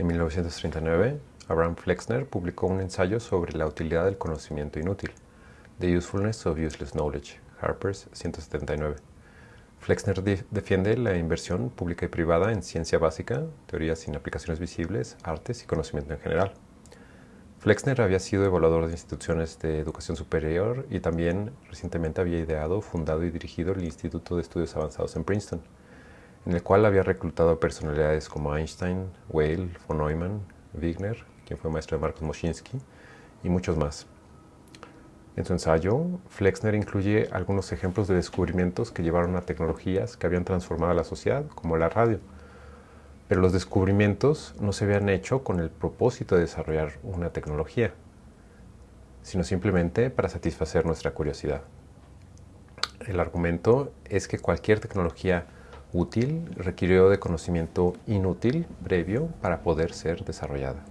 En 1939, Abraham Flexner publicó un ensayo sobre la utilidad del conocimiento inútil, The Usefulness of Useless Knowledge, Harper's 179. Flexner defiende la inversión pública y privada en ciencia básica, teorías sin aplicaciones visibles, artes y conocimiento en general. Flexner había sido evaluador de instituciones de educación superior y también recientemente había ideado, fundado y dirigido el Instituto de Estudios Avanzados en Princeton, en el cual había reclutado personalidades como Einstein, Weil, von Neumann, Wigner, quien fue maestro de Marcos Moschinsky, y muchos más. En su ensayo, Flexner incluye algunos ejemplos de descubrimientos que llevaron a tecnologías que habían transformado a la sociedad, como la radio. Pero los descubrimientos no se habían hecho con el propósito de desarrollar una tecnología, sino simplemente para satisfacer nuestra curiosidad. El argumento es que cualquier tecnología útil requirió de conocimiento inútil previo para poder ser desarrollada.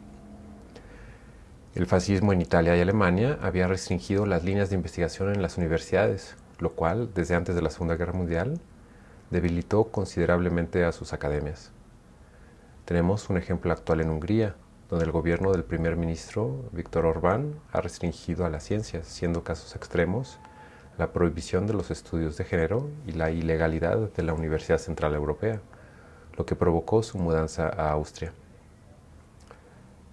El fascismo en Italia y Alemania había restringido las líneas de investigación en las universidades, lo cual, desde antes de la Segunda Guerra Mundial, debilitó considerablemente a sus academias. Tenemos un ejemplo actual en Hungría, donde el gobierno del primer ministro Víctor Orbán ha restringido a las ciencias, siendo casos extremos la prohibición de los estudios de género y la ilegalidad de la Universidad Central Europea, lo que provocó su mudanza a Austria.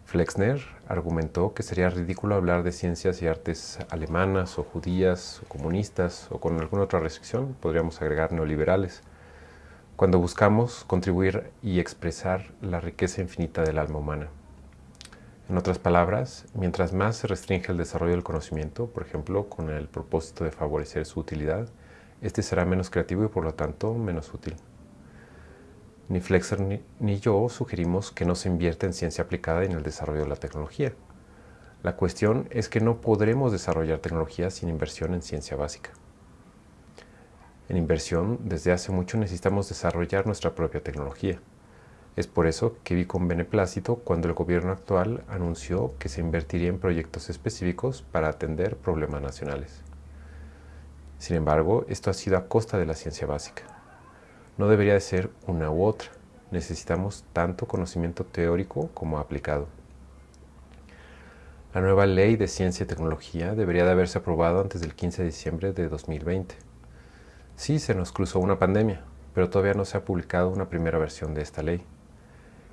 Flexner argumentó que sería ridículo hablar de ciencias y artes alemanas o judías o comunistas o con alguna otra restricción, podríamos agregar neoliberales, cuando buscamos contribuir y expresar la riqueza infinita del alma humana. En otras palabras, mientras más se restringe el desarrollo del conocimiento, por ejemplo, con el propósito de favorecer su utilidad, este será menos creativo y por lo tanto menos útil. Ni Flexer ni, yo sugerimos que no se invierta en ciencia aplicada y en el desarrollo de la tecnología. La cuestión es que no podremos desarrollar tecnología sin inversión en ciencia básica. En inversión, desde hace mucho necesitamos desarrollar nuestra propia tecnología. Es por eso que vi con beneplácito cuando el gobierno actual anunció que se invertiría en proyectos específicos para atender problemas nacionales. Sin embargo, esto ha sido a costa de la ciencia básica. No debería de ser una u otra. Necesitamos tanto conocimiento teórico como aplicado. La nueva ley de ciencia y tecnología debería de haberse aprobado antes del 15 de diciembre de 2020. Sí, se nos cruzó una pandemia, pero todavía no se ha publicado una primera versión de esta ley.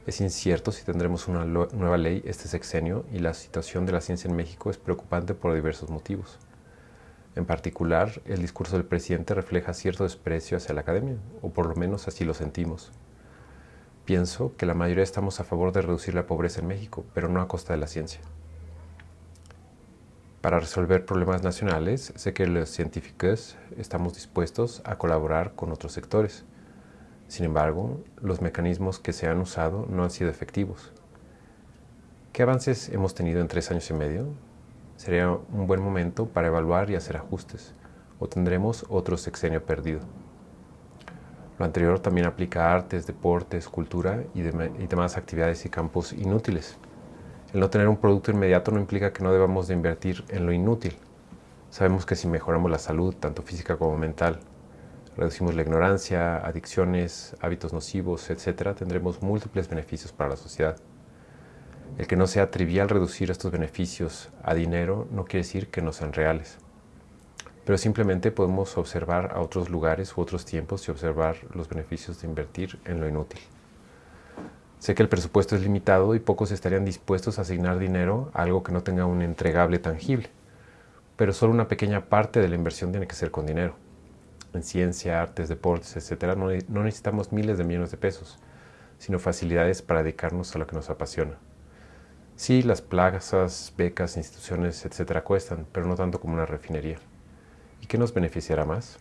Es incierto si tendremos una nueva ley este sexenio y la situación de la ciencia en México es preocupante por diversos motivos. En particular, el discurso del presidente refleja cierto desprecio hacia la academia, o por lo menos así lo sentimos. Pienso que la mayoría estamos a favor de reducir la pobreza en México, pero no a costa de la ciencia. Para resolver problemas nacionales, sé que los científicos estamos dispuestos a colaborar con otros sectores, sin embargo, los mecanismos que se han usado no han sido efectivos. ¿Qué avances hemos tenido en tres años y medio? Sería un buen momento para evaluar y hacer ajustes, o tendremos otro sexenio perdido. Lo anterior también aplica a artes, deportes, cultura y, y demás actividades y campos inútiles. El no tener un producto inmediato no implica que no debamos de invertir en lo inútil. Sabemos que si mejoramos la salud, tanto física como mental, reducimos la ignorancia, adicciones, hábitos nocivos, etc., tendremos múltiples beneficios para la sociedad. El que no sea trivial reducir estos beneficios a dinero no quiere decir que no sean reales. Pero simplemente podemos observar a otros lugares u otros tiempos y observar los beneficios de invertir en lo inútil. Sé que el presupuesto es limitado y pocos estarían dispuestos a asignar dinero a algo que no tenga un entregable tangible, pero solo una pequeña parte de la inversión tiene que ser con dinero en ciencia, artes, deportes, etcétera, no, no necesitamos miles de millones de pesos, sino facilidades para dedicarnos a lo que nos apasiona. Sí, las plazas, becas, instituciones, etcétera, cuestan, pero no tanto como una refinería. ¿Y qué nos beneficiará más?